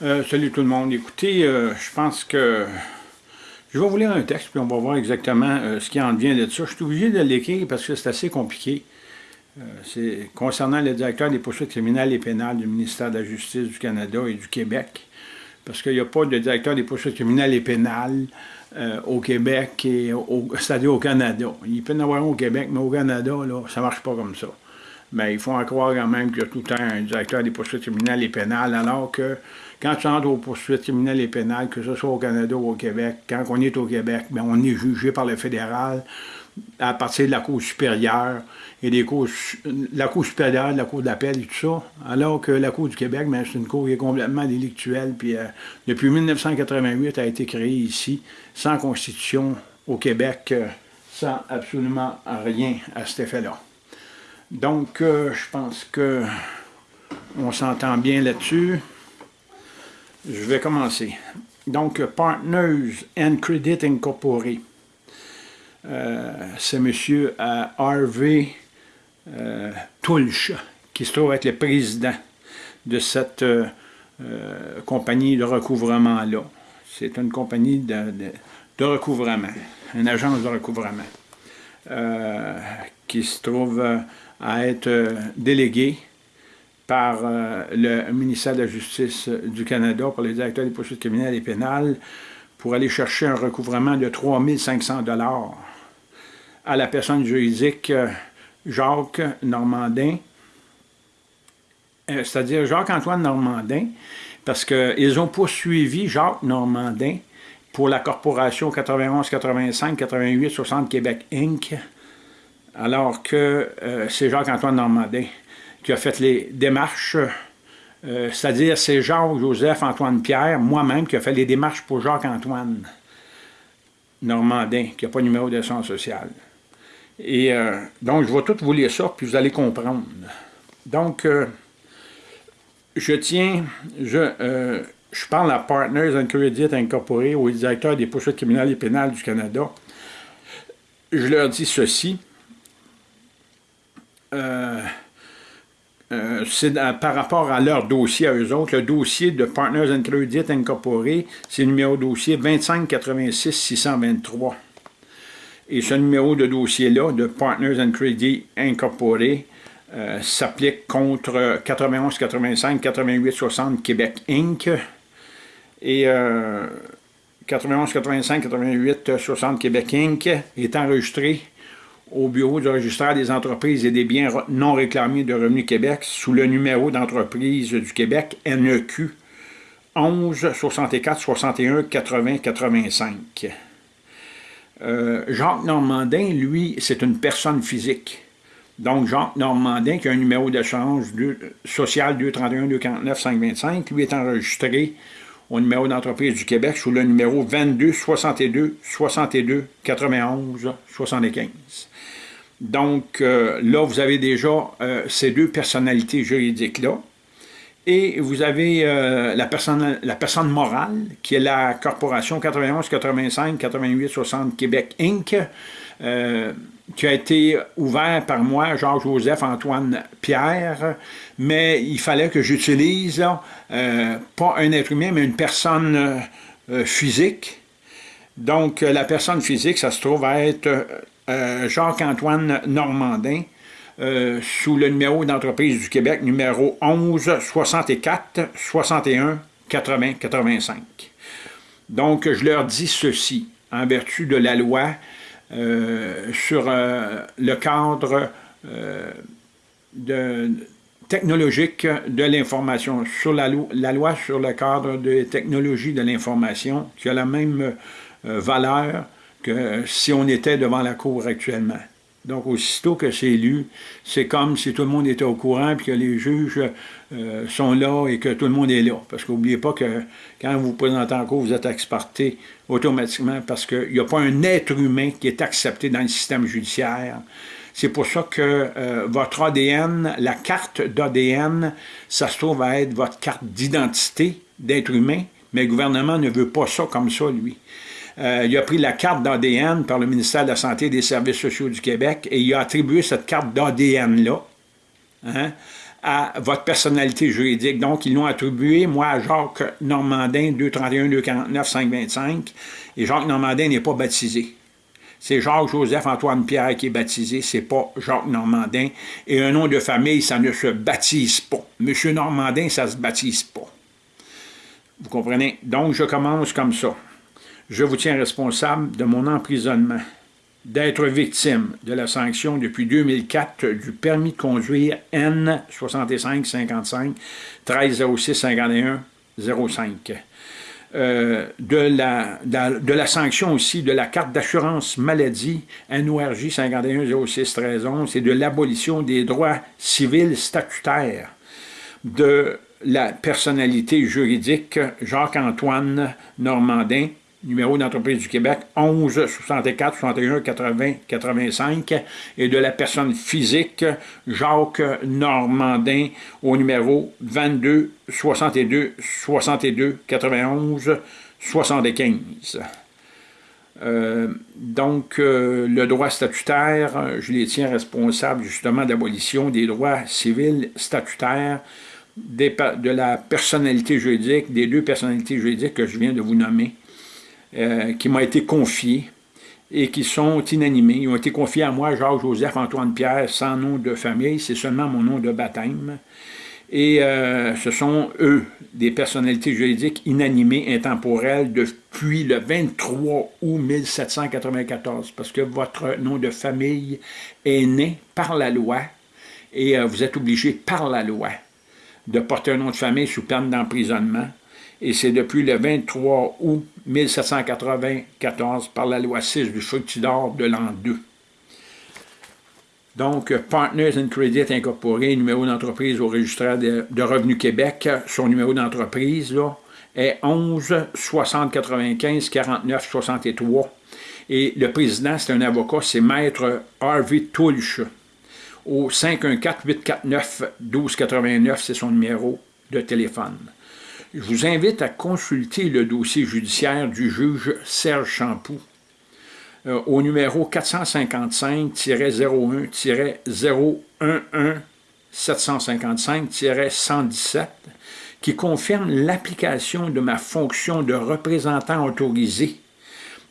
Euh, salut tout le monde. Écoutez, euh, je pense que je vais vous lire un texte, puis on va voir exactement euh, ce qui en vient de ça. Je suis obligé de l'écrire parce que c'est assez compliqué. c'est concernant le directeur des poursuites criminelles et pénales du ministère de la Justice du Canada et du Québec. Parce qu'il n'y a pas de directeur des poursuites criminelles et pénales au Québec, et c'est-à-dire au Canada. Il peut y en avoir un au Québec, mais au Canada, là, ça ne marche pas comme ça mais il faut en croire quand même qu'il y a tout le temps un directeur des poursuites criminelles et pénales, alors que quand tu entres aux poursuites criminelles et pénales, que ce soit au Canada ou au Québec, quand on est au Québec, bien, on est jugé par le fédéral à partir de la Cour supérieure et des cours, la Cour supérieure, la Cour d'appel et tout ça, alors que la Cour du Québec, ben, c'est une cour qui est complètement délictuelle, puis euh, depuis 1988, elle a été créée ici, sans constitution au Québec, euh, sans absolument rien à cet effet-là. Donc, euh, je pense que on s'entend bien là-dessus. Je vais commencer. Donc, Partners and Credit Incorporated. Euh, c'est M. Euh, Harvey Tulch qui se trouve être le président de cette compagnie de recouvrement-là. C'est une compagnie de, de, recouvrement, une agence de recouvrement, qui se trouve à être euh, délégué par euh, le ministère de la Justice du Canada, pour les directeurs des poursuites criminelles et pénales, pour aller chercher un recouvrement de 3 500 à la personne juridique euh, Jacques Normandin, c'est-à-dire Jacques-Antoine Normandin, parce qu'ils ont poursuivi Jacques Normandin pour la corporation 91, 85, 88, 60 Québec Inc., alors que euh, c'est Jacques-Antoine Normandin qui a fait les démarches, euh, c'est-à-dire c'est Jacques-Joseph-Antoine Pierre, moi-même, qui a fait les démarches pour Jacques-Antoine Normandin, qui n'a pas de numéro d'assurance sociale. Et euh, donc, je vais tout vous lire ça, puis vous allez comprendre. Donc, je tiens, je, je parle à Partners and Credit Incorporated, au directeur des poursuites criminelles et pénales du Canada. Je leur dis ceci. Euh, euh, c'est par rapport à leur dossier à eux autres. Le dossier de Partners and Credit Incorporated, c'est le numéro de dossier 2586 623. Et ce numéro de dossier-là, de Partners and Credit Incorporated, euh, s'applique contre 91 85 88 60 Québec Inc. Et 91 85 88 60 Québec Inc. est enregistré au bureau du registraire des entreprises et des biens non réclamés de Revenu Québec sous le numéro d'entreprise du Québec NEQ 11 64 61 80 85. Jacques Normandin, lui, c'est une personne physique. Donc, Jacques Normandin, qui a un numéro d'échange social 231 249 525, lui est enregistré au numéro d'entreprise du Québec sous le numéro 22 62 62 91 75. Donc euh, là, vous avez déjà euh, ces deux personnalités juridiques-là. Et vous avez euh, la, personne, la personne morale, qui est la corporation 91, 85, 88, 60 Québec Inc., qui a été ouvert par moi, Georges-Joseph Antoine Pierre, mais il fallait que j'utilise pas un être humain, mais une personne physique. Donc, la personne physique, ça se trouve à être euh, Jacques-Antoine Normandin, euh, sous le numéro d'entreprise du Québec, numéro 11 64 61 80 85. Donc, je leur dis ceci, en vertu de la loi euh, sur le cadre de, technologique de l'information, sur la, loi sur le cadre de technologie de l'information, qui a la même valeur que si on était devant la Cour actuellement. Donc, aussitôt que c'est lu, c'est comme si tout le monde était au courant, puis que les juges euh, sont là et que tout le monde est là. Parce qu'oubliez pas que quand vous vous présentez en cour, vous êtes exporté automatiquement parce qu'il n'y a pas un être humain qui est accepté dans le système judiciaire. C'est pour ça que euh, votre ADN, la carte d'ADN, ça se trouve à être votre carte d'identité d'être humain, mais le gouvernement ne veut pas ça comme ça, lui. Euh, il a pris la carte d'ADN par le ministère de la Santé et des Services sociaux du Québec et il a attribué cette carte d'ADN-là hein, à votre personnalité juridique. Donc, ils l'ont attribué, moi, à Jacques Normandin, 231, 249, 525, et Jacques Normandin n'est pas baptisé. C'est Jacques-Joseph-Antoine Pierre qui est baptisé, c'est pas Jacques Normandin. Et un nom de famille, ça ne se baptise pas. Monsieur Normandin, ça se baptise pas. Vous comprenez? Donc, je commence comme ça. Je vous tiens responsable de mon emprisonnement, d'être victime de la sanction depuis 2004 du permis de conduire N 6555 1306 51 05 de, la, de, la, sanction aussi de la carte d'assurance maladie NORJ 51 06 13 11 et de l'abolition des droits civils statutaires de la personnalité juridique Jacques-Antoine Normandin numéro d'entreprise du Québec 11 64 61 80 85 et de la personne physique Jacques Normandin au numéro 22 62 62 91 75. donc, euh, le droit statutaire, je les tiens responsables justement d'abolition des droits civils statutaires de la personnalité juridique, des deux personnalités juridiques que je viens de vous nommer, euh, qui m'ont été confiés et qui sont inanimés. Ils ont été confiés à moi, Jacques-Joseph-Antoine-Pierre, sans nom de famille, c'est seulement mon nom de baptême. Et euh, ce sont, eux, des personnalités juridiques inanimées, intemporelles, depuis le 23 août 1794, parce que votre nom de famille est né par la loi, et euh, vous êtes obligé par la loi de porter un nom de famille sous peine d'emprisonnement, et c'est depuis le 23 août 1794 par la loi 6 du Fructidor de l'an 2. Donc, Partners and Credit Incorporé, numéro d'entreprise au registre de, Revenu Québec, son numéro d'entreprise est 11 60 95 49 63. Et le président, c'est un avocat, c'est Maître Harvey Tulch. Au 514-849-1289, c'est son numéro de téléphone. Je vous invite à consulter le dossier judiciaire du juge Serge Champoux euh, au numéro 455-01-011-755-117 qui confirme l'application de ma fonction de représentant autorisé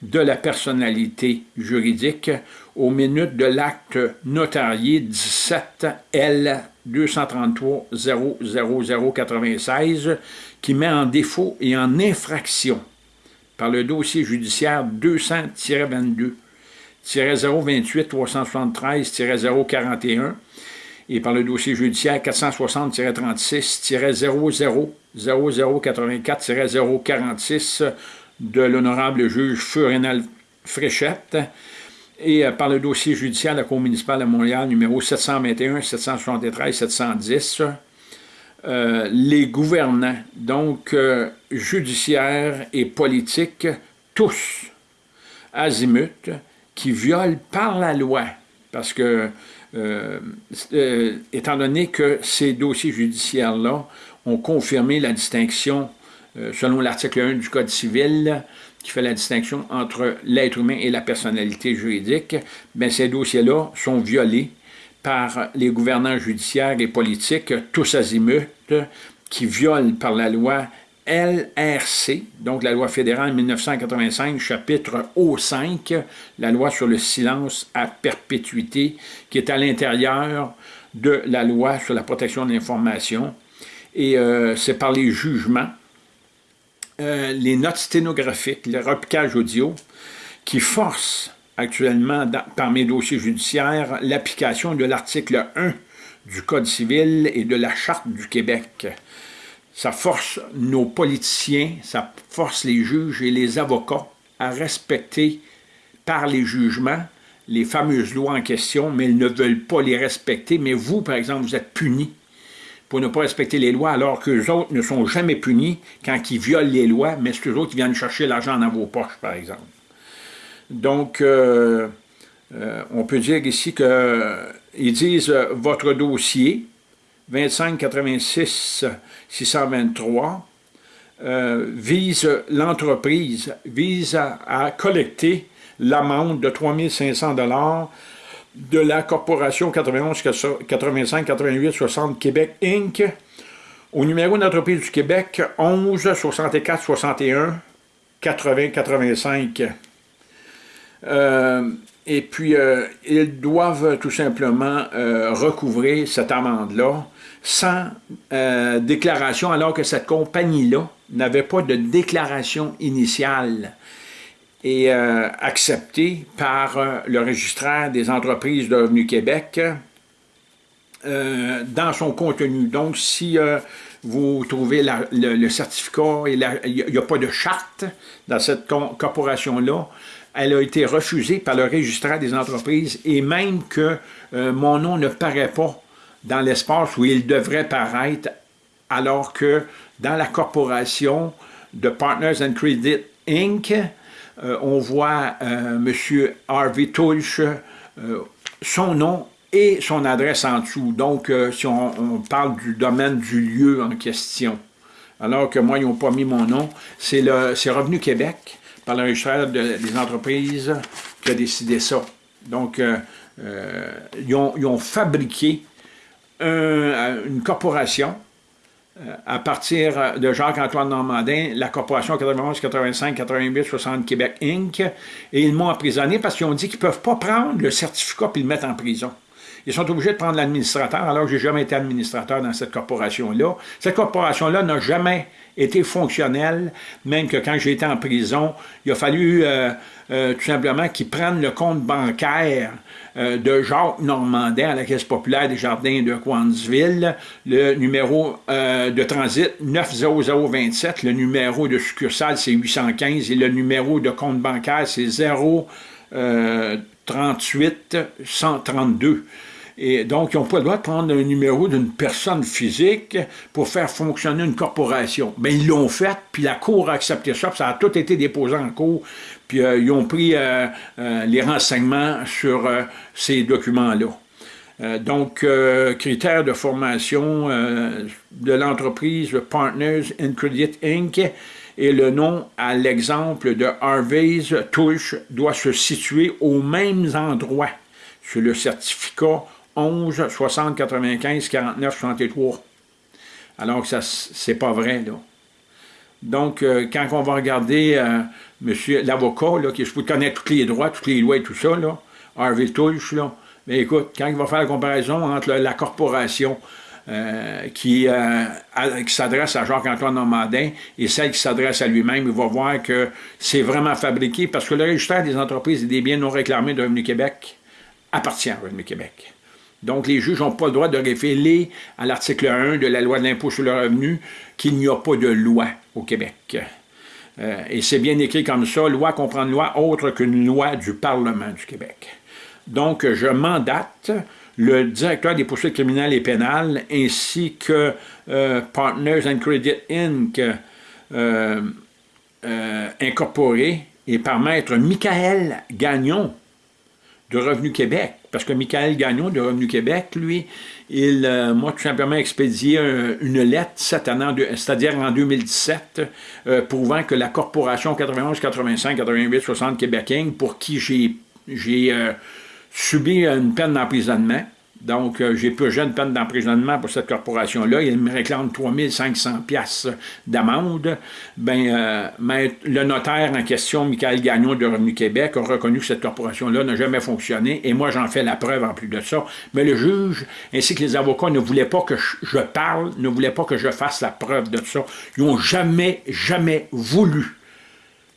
de la personnalité juridique aux minutes de l'acte notarié 17 L 233 00096 qui met en défaut et en infraction par le dossier judiciaire 200-22 028 373 041 et par le dossier judiciaire 460-36 00 0084 046 de l'honorable juge Furenal Fréchette et par le dossier judiciaire de la Cour municipale de Montréal numéro 721, 773, 710, les gouvernants, donc euh, judiciaires et politiques, tous, azimut, qui violent par la loi, parce que, euh, étant donné que ces dossiers judiciaires-là ont confirmé la distinction, selon l'article 1 du Code civil, qui fait la distinction entre l'être humain et la personnalité juridique, bien, ces dossiers-là sont violés par les gouvernants judiciaires et politiques, tous azimuts, qui violent par la loi LRC, donc la loi fédérale 1985, chapitre O5, la loi sur le silence à perpétuité, qui est à l'intérieur de la loi sur la protection de l'information. Et euh, c'est par les jugements euh, les notes sténographiques, le repiquage audio, qui force actuellement par mes dossiers judiciaires l'application de l'article 1 du Code civil et de la Charte du Québec. Ça force nos politiciens, ça force les juges et les avocats à respecter par les jugements les fameuses lois en question, mais ils ne veulent pas les respecter. Mais vous, par exemple, vous êtes punis pour ne pas respecter les lois, alors que les autres ne sont jamais punis quand ils violent les lois, mais c'est eux autres qui viennent chercher l'argent dans vos poches, par exemple. Donc, euh, euh, on peut dire ici qu'ils euh, disent votre dossier 2586 623 vise l'entreprise, vise à, à collecter l'amende de 3500 dollars de la Corporation 91 85 88 60 Québec Inc. Au numéro d'entreprise du Québec 11 64 61 80 85. Et puis, euh, ils doivent tout simplement euh, recouvrer cette amende-là sans euh, déclaration, alors que cette compagnie-là n'avait pas de déclaration initiale et euh, acceptée par le registraire des entreprises de Revenu Québec dans son contenu. Donc, si vous trouvez le, certificat, il n'y a, pas de charte dans cette corporation-là, elle a été refusée par le registraire des entreprises et même que mon nom ne paraît pas dans l'espace où il devrait paraître, alors que dans la corporation de Partners and Credit Inc., euh, on voit euh, M. Harvey Tulch, euh, son nom et son adresse en dessous. Donc, si on, parle du domaine du lieu en question, alors que moi, ils n'ont pas mis mon nom, c'est Revenu Québec, par le registre des entreprises, qui a décidé ça. Donc, ils ont fabriqué une corporation euh, à partir de Jacques-Antoine Normandin, la corporation 91, 85, 88, 60 Québec Inc. Et ils m'ont emprisonné parce qu'ils ont dit qu'ils ne peuvent pas prendre le certificat et le mettre en prison. Ils sont obligés de prendre l'administrateur, alors que je n'ai jamais été administrateur dans cette corporation-là. Cette corporation-là n'a jamais été fonctionnelle, même que quand j'ai été en prison, il a fallu euh, euh, tout simplement qu'ils prennent le compte bancaire euh, de Jacques Normandin à la Caisse populaire des Jardins de Coansville, le numéro de transit 90027, le numéro de succursale c'est 815 et le numéro de compte bancaire c'est 038 132. Et donc, ils n'ont pas le droit de prendre un numéro d'une personne physique pour faire fonctionner une corporation. Mais ils l'ont fait, puis la Cour a accepté ça, puis ça a tout été déposé en cours, puis euh, ils ont pris euh, euh, les renseignements sur ces documents-là. donc, critères de formation de l'entreprise Partners in Credit Inc. et le nom à l'exemple de Harvey's Touche doit se situer aux mêmes endroits sur le certificat 11, 60, 95, 49, 63. Alors que ça, c'est pas vrai, là. Donc, euh, quand on va regarder euh, l'avocat, qui je tous les droits, toutes les lois et tout ça, là, Harvey Tulch, là, mais ben, écoute, quand il va faire la comparaison entre la corporation euh, qui, s'adresse à Jacques-Antoine Normandin et celle qui s'adresse à lui-même, il va voir que c'est vraiment fabriqué parce que le registre des entreprises et des biens non réclamés de Revenu Québec appartient à Revenu Québec. Donc, les juges n'ont pas le droit de révéler à l'article 1 de la loi de l'impôt sur le revenu qu'il n'y a pas de loi au Québec. Euh, et c'est bien écrit comme ça, loi comprend une loi autre qu'une loi du Parlement du Québec. Donc, je mandate le directeur des poursuites criminelles et pénales ainsi que euh, Partners and Credit Inc. Euh, incorporé et par maître Michael Gagnon de Revenu Québec parce que Michael Gagnon de Revenu Québec, lui, il euh, m'a tout simplement expédié une lettre c'est-à-dire en 2017, euh, prouvant que la corporation 91, 85, 88, 60 Québec pour qui j'ai euh, subi une peine d'emprisonnement, donc, euh, j'ai peu jeune peine d'emprisonnement pour cette corporation-là. Il me réclame 3500 pièces d'amende. Ben, euh, le notaire en question, Michael Gagnon de Revenu Québec, a reconnu que cette corporation-là n'a jamais fonctionné. Et moi, j'en fais la preuve en plus de ça. Mais le juge, ainsi que les avocats, ne voulaient pas que je parle, ne voulaient pas que je fasse la preuve de ça. Ils n'ont jamais, jamais voulu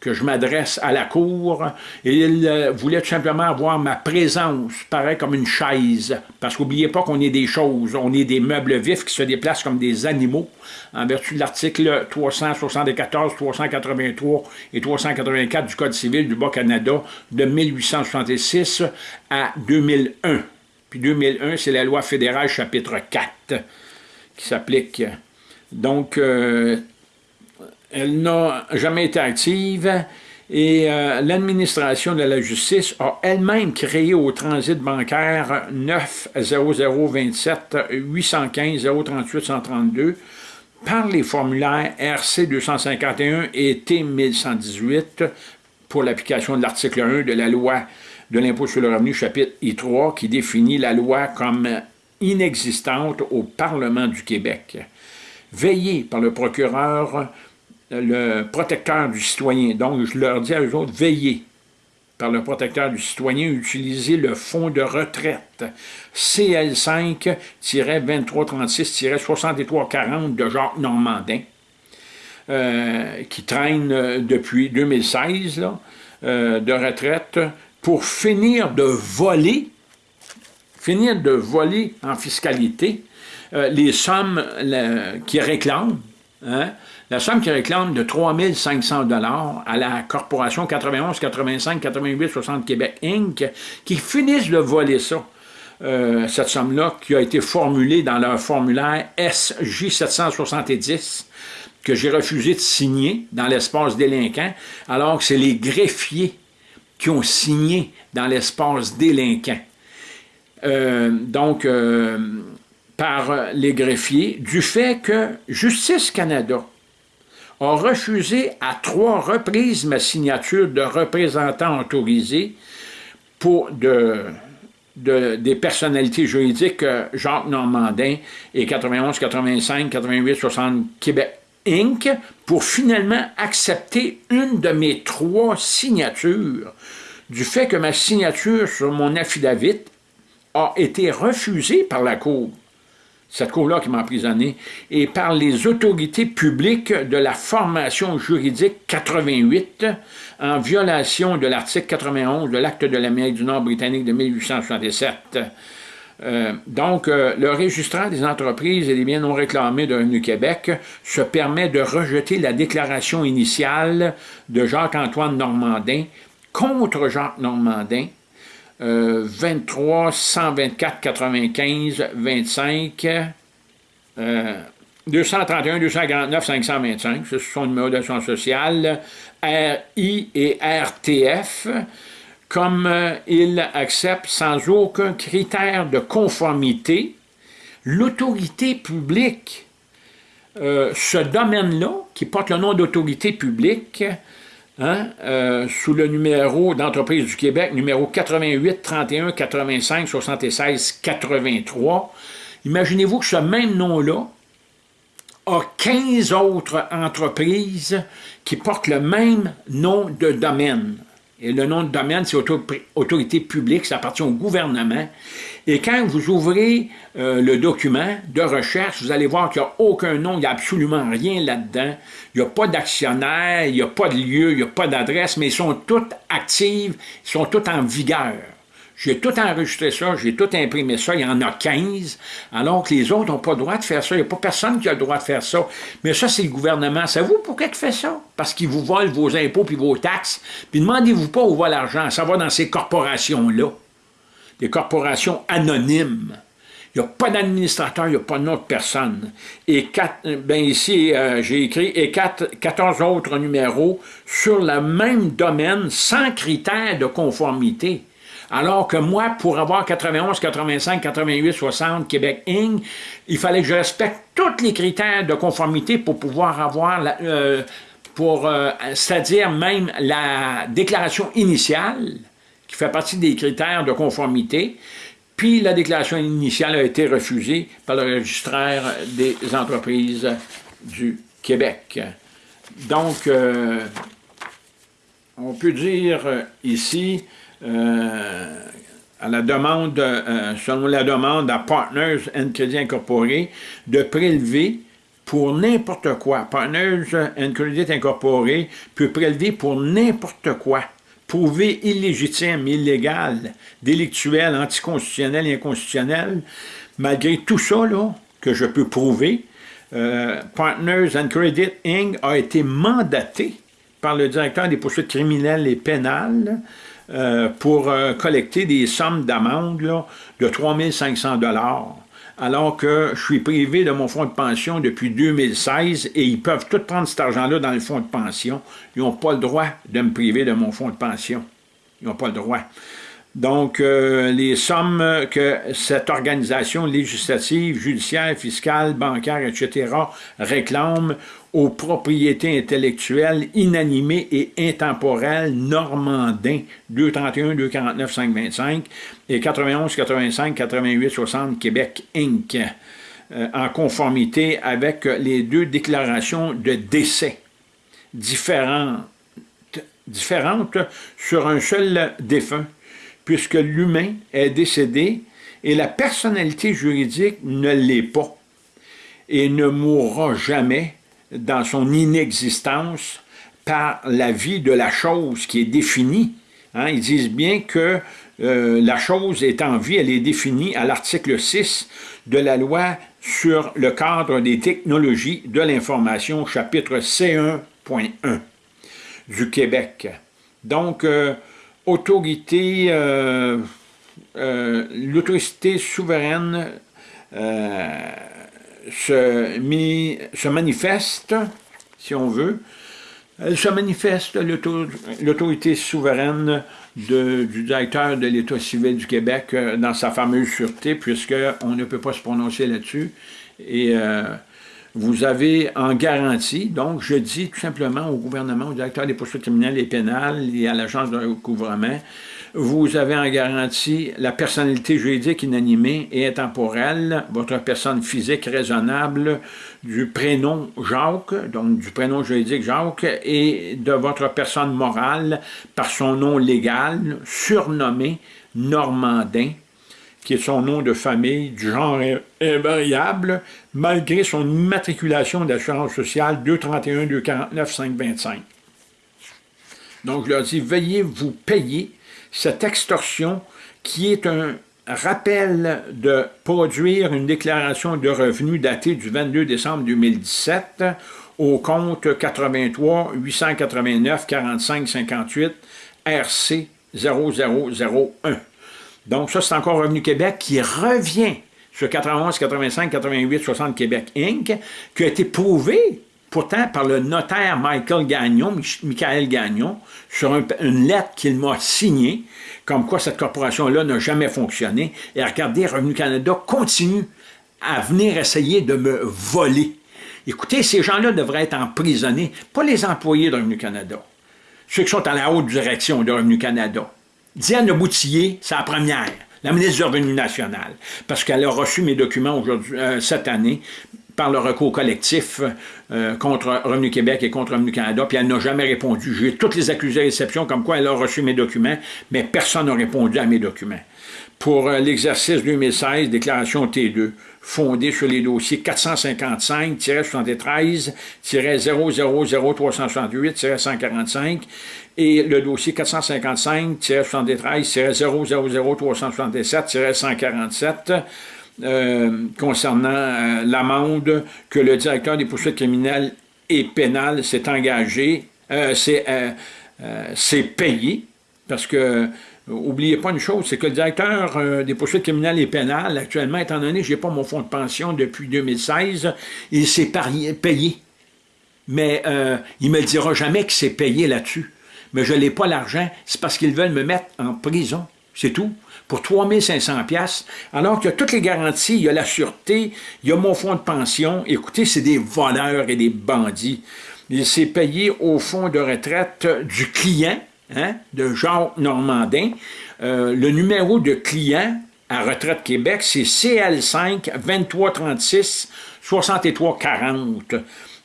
que je m'adresse à la cour, il euh, voulait tout simplement avoir ma présence, pareil comme une chaise, parce qu'oubliez pas qu'on est des choses, on est des meubles vifs qui se déplacent comme des animaux, en vertu de l'article 374, 383 et 384 du Code civil du Bas-Canada de 1866 à 2001. Puis 2001, c'est la loi fédérale chapitre 4 qui s'applique. Donc, euh, elle n'a jamais été active et euh, l'administration de la justice a elle-même créé au transit bancaire 90027 815 038 132 par les formulaires RC 251 et T 1118 pour l'application de l'article 1 de la loi de l'impôt sur le revenu, chapitre I3, qui définit la loi comme inexistante au Parlement du Québec. Veillez par le procureur, le protecteur du citoyen. Donc, je leur dis à eux autres, veillez par le protecteur du citoyen, utilisez le fonds de retraite CL5-2336-6340 de Jacques Normandin, euh, qui traîne euh, depuis 2016 euh, de retraite, pour finir de voler, finir de voler en fiscalité les sommes qui réclament, hein, la somme qui réclame de 3 500 à la corporation 91, 85, 88, 60 Québec Inc., qui finissent de voler ça. Euh, cette somme-là qui a été formulée dans leur formulaire SJ 770 que j'ai refusé de signer dans l'espace délinquant, alors que c'est les greffiers qui ont signé dans l'espace délinquant. Euh, donc, euh, par les greffiers, du fait que Justice Canada a refusé à trois reprises ma signature de représentant autorisé pour de, des personnalités juridiques euh, Jacques Normandin et 91, 85, 88, 60 Québec Inc. pour finalement accepter une de mes trois signatures du fait que ma signature sur mon affidavit a été refusée par la Cour cette cour-là qui m'a emprisonné, et par les autorités publiques de la formation juridique 88, en violation de l'article 91 de l'Acte de l'Amérique du Nord britannique de 1867. Euh, donc, euh, le registraire des entreprises et des biens non réclamés de Revenu Québec se permet de rejeter la déclaration initiale de Jacques-Antoine Normandin contre Jacques Normandin, 23 124 95 25 231 249 525, c'est son numéro d'assurance sociale, RI et RTF, comme euh, il accepte sans aucun critère de conformité l'autorité publique. Euh, ce domaine-là, qui porte le nom d'autorité publique, Hein, euh, sous le numéro d'entreprise du Québec, numéro 88 31 85 76 83. Imaginez-vous que ce même nom-là a 15 autres entreprises qui portent le même nom de domaine. Et le nom de domaine, c'est autorité publique, ça appartient au gouvernement. Et quand vous ouvrez euh, le document de recherche, vous allez voir qu'il n'y a aucun nom, il n'y a absolument rien là-dedans. Il n'y a pas d'actionnaire, il n'y a pas de lieu, il n'y a pas d'adresse, mais ils sont toutes actives, ils sont toutes en vigueur. J'ai tout enregistré ça, j'ai tout imprimé ça, il y en a 15, alors que les autres n'ont pas le droit de faire ça. Il n'y a pas personne qui a le droit de faire ça. Mais ça, c'est le gouvernement. Savez-vous pourquoi il fait ça? Parce qu'il vous vole vos impôts puis vos taxes. Puis demandez-vous pas où va l'argent. Ça va dans ces corporations-là. Des corporations anonymes. Il n'y a pas d'administrateur, il n'y a pas d'autre personne. Et quatre, ben ici, euh, j'ai écrit et quatre, 14 autres numéros sur le même domaine sans critères de conformité. Alors que moi, pour avoir 91, 85, 88, 60 Québec Inc., il fallait que je respecte tous les critères de conformité pour pouvoir avoir, euh, pour, euh, c'est-à-dire même la déclaration initiale, qui fait partie des critères de conformité, puis la déclaration initiale a été refusée par le registraire des entreprises du Québec. Donc, euh, on peut dire ici à la demande, euh, selon la demande à Partners and Credit Incorporé, de prélever pour n'importe quoi. Partners and Credit Incorporé peut prélever pour n'importe quoi, prouvé illégitime, illégal, délictuel, anticonstitutionnel inconstitutionnel. Malgré tout ça là, que je peux prouver, euh, Partners and Credit Inc. a été mandaté par le directeur des poursuites criminelles et pénales euh, pour euh, collecter des sommes d'amende de 3500 alors que je suis privé de mon fonds de pension depuis 2016 et ils peuvent tout prendre cet argent-là dans le fonds de pension. Ils n'ont pas le droit de me priver de mon fonds de pension. Ils n'ont pas le droit. Donc, euh, les sommes que cette organisation législative, judiciaire, fiscale, bancaire, etc. réclame aux propriétés intellectuelles inanimées et intemporelles normandins 231, 249, 525 et 91, 85, 88, 60 Québec Inc. Euh, en conformité avec les deux déclarations de décès différentes, différentes sur un seul défunt puisque l'humain est décédé et la personnalité juridique ne l'est pas et ne mourra jamais dans son inexistence par la vie de la chose qui est définie. Hein, ils disent bien que euh, la chose est en vie, elle est définie à l'article 6 de la loi sur le cadre des technologies de l'information, chapitre C1.1 du Québec. Donc, euh, autorité, euh, l'autorité souveraine euh, se, manifeste, si on veut, elle se manifeste, l'autorité souveraine du directeur de l'État civil du Québec dans sa fameuse sûreté, puisqu'on ne peut pas se prononcer là-dessus. Et vous avez en garantie, donc je dis tout simplement au gouvernement, au directeur des poursuites criminelles et pénales et à l'agence de recouvrement, vous avez en garantie la personnalité juridique inanimée et intemporelle, votre personne physique raisonnable, du prénom Jacques, donc du prénom juridique Jacques, et de votre personne morale par son nom légal, surnommé Normandin, qui est son nom de famille, du genre invariable, malgré son immatriculation d'assurance sociale 231 249 525. Donc, je leur dis, veuillez vous payer cette extorsion qui est un rappel de produire une déclaration de revenus datée du 22 décembre 2017 au compte 83 889 45 58 RC 0001. Donc, ça, c'est encore Revenu Québec qui revient sur 91, 85, 88, 60 Québec Inc., qui a été prouvé pourtant par le notaire Michael Gagnon, Michael Gagnon, sur une lettre qu'il m'a signée, comme quoi cette corporation-là n'a jamais fonctionné. Et regardez, Revenu Canada continue à venir essayer de me voler. Écoutez, ces gens-là devraient être emprisonnés, pas les employés de Revenu Canada, ceux qui sont à la haute direction de Revenu Canada. Diane Boutillier, c'est la première, la ministre du Revenu national, parce qu'elle a reçu mes documents euh, cette année par le recours collectif euh, contre Revenu Québec et contre Revenu Canada, puis elle n'a jamais répondu. J'ai toutes les accusés à réception comme quoi elle a reçu mes documents, mais personne n'a répondu à mes documents. Pour euh, l'exercice 2016, déclaration T2, fondée sur les dossiers 455-73-000-368-145 et le dossier 455-73-000-367-147 euh, concernant euh, l'amende que le directeur des poursuites criminelles et pénales s'est engagé, euh, c'est payé, parce que Oubliez pas une chose, c'est que le directeur des poursuites criminelles et pénales, actuellement, étant donné que je n'ai pas mon fonds de pension depuis 2016, il s'est payé. Mais il ne me dira jamais qu'il s'est payé là-dessus mais je n'ai pas l'argent, c'est parce qu'ils veulent me mettre en prison. C'est tout. Pour 3500 pièces alors qu'il y a toutes les garanties, il y a la sûreté, il y a mon fonds de pension. Écoutez, c'est des voleurs et des bandits. Il s'est payé au fonds de retraite du client, hein, de Jean Normandin. Euh, le numéro de client à Retraite Québec, c'est CL5 2336 6340.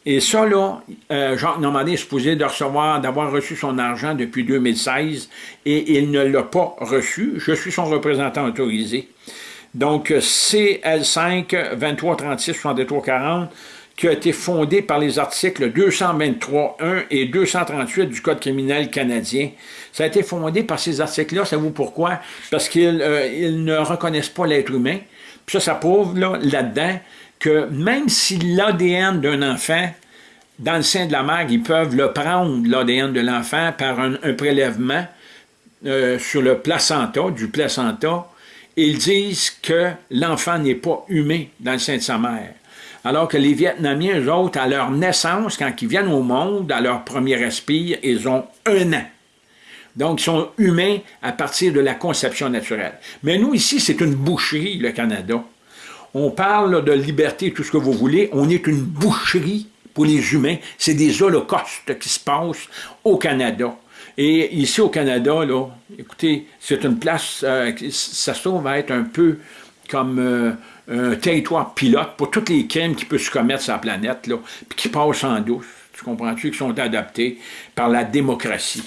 Et ça, là, euh, Jacques Normandin est supposé d'avoir reçu son argent depuis 2016 et il ne l'a pas reçu. Je suis son représentant autorisé. Donc, CL5 2336 6340 qui a été fondé par les articles 223.1 et 238 du Code criminel canadien. Ça a été fondé par ces articles-là, savez-vous pourquoi? Parce qu'ils euh, ne reconnaissent pas l'être humain. Puis ça, ça prouve là-dedans que même si l'ADN d'un enfant, dans le sein de la mère, ils peuvent le prendre, l'ADN de l'enfant, par un, prélèvement euh, sur le placenta, du placenta, ils disent que l'enfant n'est pas humain dans le sein de sa mère. Alors que les Vietnamiens, eux autres, à leur naissance, quand ils viennent au monde, à leur premier respire, ils ont un an. Donc, ils sont humains à partir de la conception naturelle. Mais nous, ici, c'est une boucherie, le Canada. On parle de liberté, tout ce que vous voulez. On est une boucherie pour les humains. C'est des holocaustes qui se passent au Canada. Et ici au Canada, là, écoutez, c'est une place, euh, ça se trouve être un peu comme euh, un territoire pilote pour tous les crimes qui peuvent se commettre sur la planète, là, puis qui passent en douce, tu comprends-tu, qui sont adaptés par la démocratie.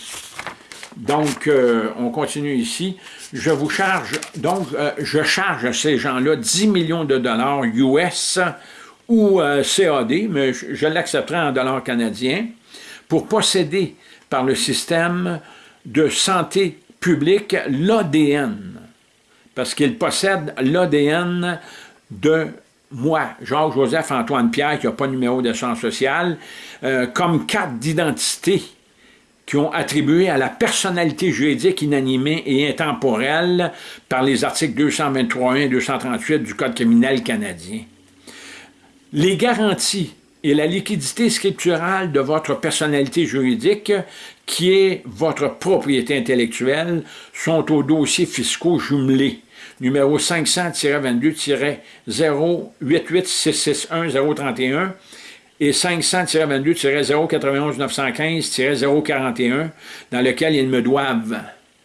Donc, euh, on continue ici. Je vous charge, donc, je charge à ces gens-là 10 millions de dollars US ou CAD, mais je, l'accepterai en dollars canadiens, pour posséder par le système de santé publique, l'ADN, parce qu'il possède l'ADN de moi, Jacques-Joseph-Antoine Pierre, qui n'a pas numéro de sociale, euh, comme carte d'identité qui ont attribué à la personnalité juridique inanimée et intemporelle par les articles 223.1 et 238 du Code criminel canadien. Les garanties et la liquidité scripturale de votre personnalité juridique, qui est votre propriété intellectuelle, sont aux dossiers fiscaux jumelés numéro 500-22-088-661-031 et 500-22-091-915-041, dans lequel ils me doivent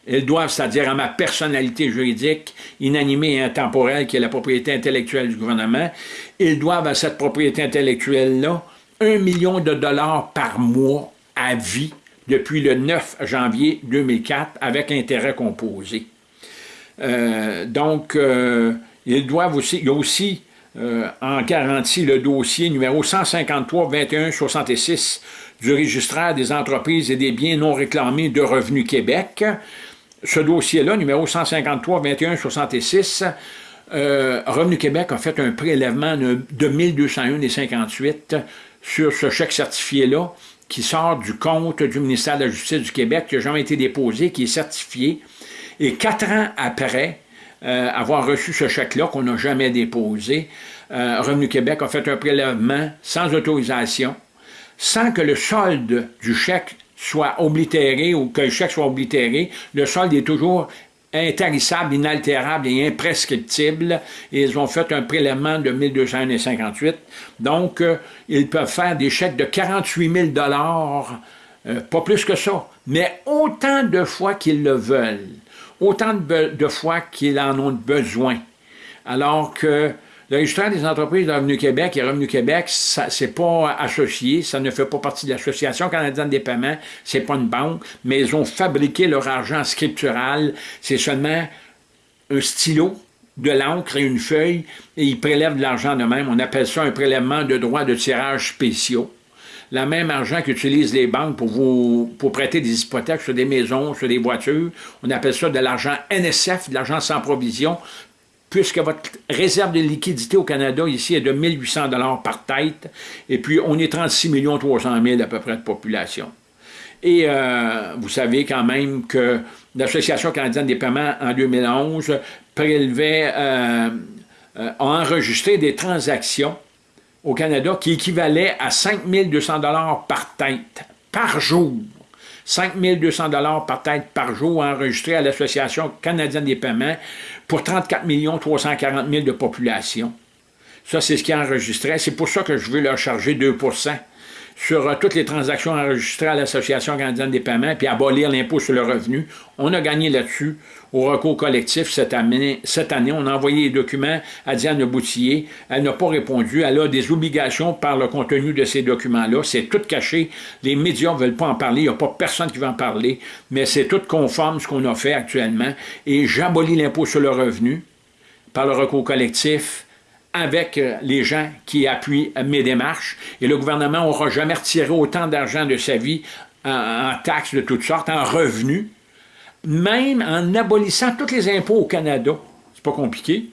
ils doivent, c'est-à-dire à ma personnalité juridique, inanimée et intemporelle, qui est la propriété intellectuelle du gouvernement, ils doivent à cette propriété intellectuelle-là un million de dollars par mois à vie depuis le 9 janvier 2004 avec intérêt composé. Euh, donc, euh, ils doivent aussi, il y a aussi euh, en garantie le dossier numéro 153 21 66 du registraire des entreprises et des biens non réclamés de Revenu Québec, ce dossier-là, numéro 153-21-66, euh, Revenu Québec a fait un prélèvement de, de 1201,58 sur ce chèque certifié-là qui sort du compte du ministère de la Justice du Québec, qui n'a jamais été déposé, qui est certifié. Et quatre ans après euh, avoir reçu ce chèque-là, qu'on n'a jamais déposé, euh, Revenu Québec a fait un prélèvement sans autorisation, sans que le solde du chèque soit oblitéré ou que le chèque soit oblitéré, le solde est toujours intarissable, inaltérable et imprescriptible. Ils ont fait un prélèvement de 1258. Donc, euh, ils peuvent faire des chèques de 48 000 euh, pas plus que ça, mais autant de fois qu'ils le veulent, autant de, fois qu'ils en ont besoin. Alors que le registraire des entreprises de Revenu Québec et Revenu Québec, ce n'est pas associé, ça ne fait pas partie de l'Association canadienne des paiements, c'est pas une banque, mais ils ont fabriqué leur argent scriptural, c'est seulement un stylo, de l'encre et une feuille, et ils prélèvent de l'argent de même. On appelle ça un prélèvement de droits de tirage spéciaux. Le même argent qu'utilisent les banques pour vous pour prêter des hypothèques sur des maisons, sur des voitures, on appelle ça de l'argent NSF, de l'argent sans provision, puisque votre réserve de liquidité au Canada ici est de 1800 dollars par tête, et puis on est 36 300 000 à peu près de population. Et euh, vous savez quand même que l'Association canadienne des paiements en 2011 prélevait, euh, euh, a enregistré des transactions au Canada qui équivalaient à 5 200 dollars par tête, par jour. 5 200 par tête par jour enregistrés à l'Association canadienne des paiements pour 34 340 000 de population. Ça, c'est ce qui est enregistré. C'est pour ça que je veux leur charger 2 sur euh, toutes les transactions enregistrées à l'Association canadienne des paiements, puis abolir l'impôt sur le revenu. On a gagné là-dessus au recours collectif cette année. On a envoyé les documents à Diane Boutillier. Elle n'a pas répondu. Elle a des obligations par le contenu de ces documents-là. C'est tout caché. Les médias ne veulent pas en parler. Il n'y a pas personne qui va en parler. Mais c'est tout conforme ce qu'on a fait actuellement. Et j'abolis l'impôt sur le revenu par le recours collectif avec euh, les gens qui appuient mes démarches. Et le gouvernement n'aura jamais retiré autant d'argent de sa vie en, taxes de toutes sortes, en revenus, même en abolissant tous les impôts au Canada. C'est pas compliqué.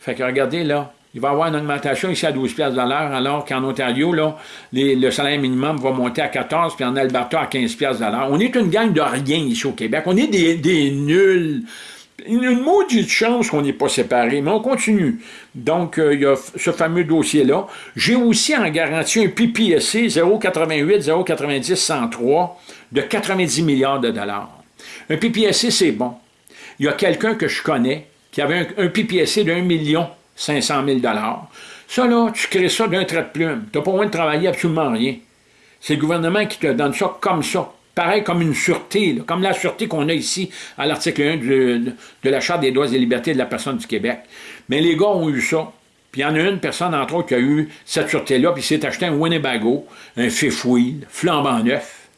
Fait que regardez là, il va y avoir une augmentation ici à 12 de l'heure, alors qu'en Ontario, là, le salaire minimum va monter à 14, puis en Alberta à 15 de l'heure. On est une gang de rien ici au Québec. On est des nuls une maudite chance qu'on n'est pas séparés, mais on continue. Donc, euh, il y a ce fameux dossier-là. J'ai aussi en garantie un PPSC 088 090 103 de 90 milliards de dollars. Un PPSC, c'est bon. Il y a quelqu'un que je connais qui avait un, PPSC de 1 million 500 000 Ça, là, tu crées ça d'un trait de plume. Tu n'as pas besoin de travailler absolument rien. C'est le gouvernement qui te donne ça comme ça. Pareil comme une sûreté, comme la sûreté qu'on a ici à l'article 1 de, la Charte des droits et libertés de la personne du Québec. Mais les gars ont eu ça. Puis il y en a une personne, entre autres, qui a eu cette sûreté-là, puis s'est acheté un Winnebago, un fifth flambant neuf,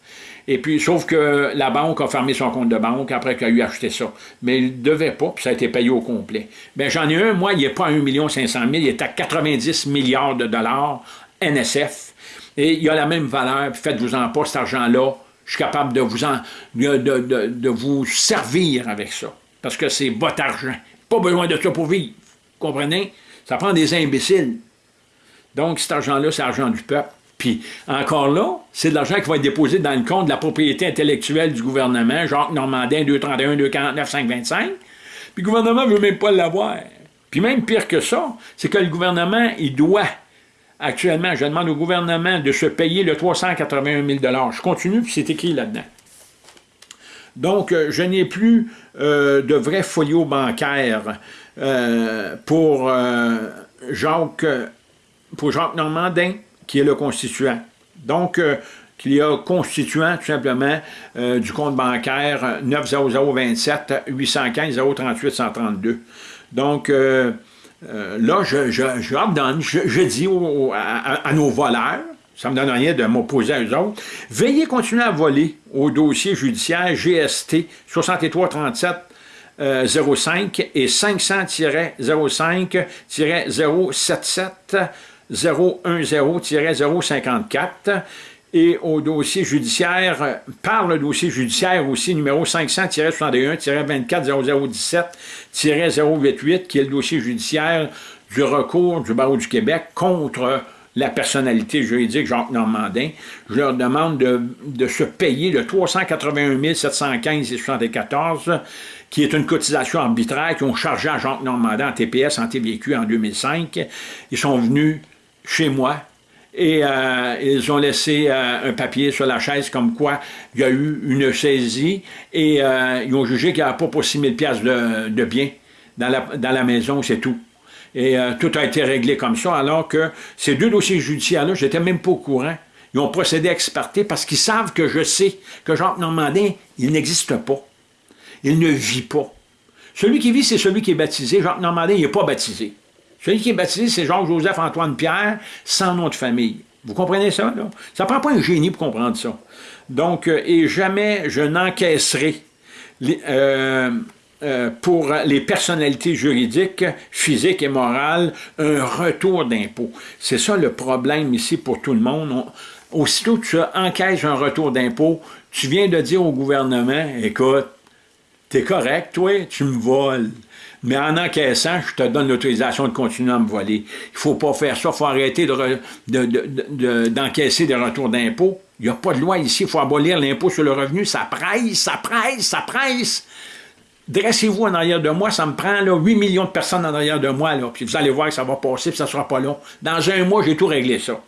et puis, sauf que la banque a fermé son compte de banque après qu'il a eu acheté ça. Mais il ne devait pas, puis ça a été payé au complet. Bien, j'en ai un, moi, il n'est pas à 1 500 000, il est à 90 milliards de dollars NSF. Et il a la même valeur, faites-vous-en pas cet argent-là. Je suis capable de vous, en, vous servir avec ça. Parce que c'est votre argent. Pas besoin de ça pour vivre. Vous comprenez? Ça prend des imbéciles. Donc, cet argent-là, c'est l'argent du peuple. Puis encore là, c'est de l'argent qui va être déposé dans le compte de la propriété intellectuelle du gouvernement, Jacques Normandin, 231, 249, 525. Puis le gouvernement ne veut même pas l'avoir. Puis même pire que ça, c'est que le gouvernement, il doit actuellement, je demande au gouvernement de se payer le 381 000 Je continue, puis c'est écrit là-dedans. Donc, euh, je n'ai plus euh, de vrai folio bancaire euh, pour, Jacques, pour Jacques Normandin, qui est le constituant. Donc, qu'il y a constituant, tout simplement, du compte bancaire 90027 815 038 132. Donc, là, je, je, je, dis à, nos voleurs, ça ne me donne rien de m'opposer à eux autres, veillez continuer à voler au dossier judiciaire GST 6337 05 et 500-05-077 010-054 et au dossier judiciaire, par le dossier judiciaire aussi numéro 500-61-24-0017-088, qui est le dossier judiciaire du recours du barreau du Québec contre la personnalité juridique Jacques Normandin. Je leur demande de, de se payer le 381 715 et 74 qui est une cotisation arbitraire qu'ils ont chargé à Jacques Normandin en TPS, en TVQ en 2005. Ils sont venus chez moi et euh, ils ont laissé euh, un papier sur la chaise comme quoi il y a eu une saisie et euh, ils ont jugé qu'il n'y avait pas pour 6 000 de, de biens dans la, dans la maison, c'est tout. Et tout a été réglé comme ça, alors que ces deux dossiers judiciaires-là, j'étais même pas au courant. Ils ont procédé à experter parce qu'ils savent que je sais que Jacques Normandin, il n'existe pas. Il ne vit pas. Celui qui vit, c'est celui qui est baptisé. Jacques Normandin, il n'est pas baptisé. Celui qui est baptisé, c'est Jacques-Joseph-Antoine Pierre, sans nom de famille. Vous comprenez ça, là? Ça ne prend pas un génie pour comprendre ça. Donc, euh, et jamais je n'encaisserai euh, euh, pour les personnalités juridiques, physiques et morales, un retour d'impôt. C'est ça le problème ici pour tout le monde. aussitôt que tu encaisses un retour d'impôt, tu viens de dire au gouvernement, écoute, t'es correct, toi, tu me voles. Mais en encaissant, je te donne l'autorisation de continuer à me voler. Il ne faut pas faire ça. Il faut arrêter d'encaisser de, des retours d'impôts. Il n'y a pas de loi ici. Il faut abolir l'impôt sur le revenu. Ça presse, ça presse, ça presse. Dressez-vous en arrière de moi, ça me prend là, 8 millions de personnes en arrière de moi, puis vous allez voir que ça va passer, puis ça ne sera pas long. Dans un mois, j'ai tout réglé ça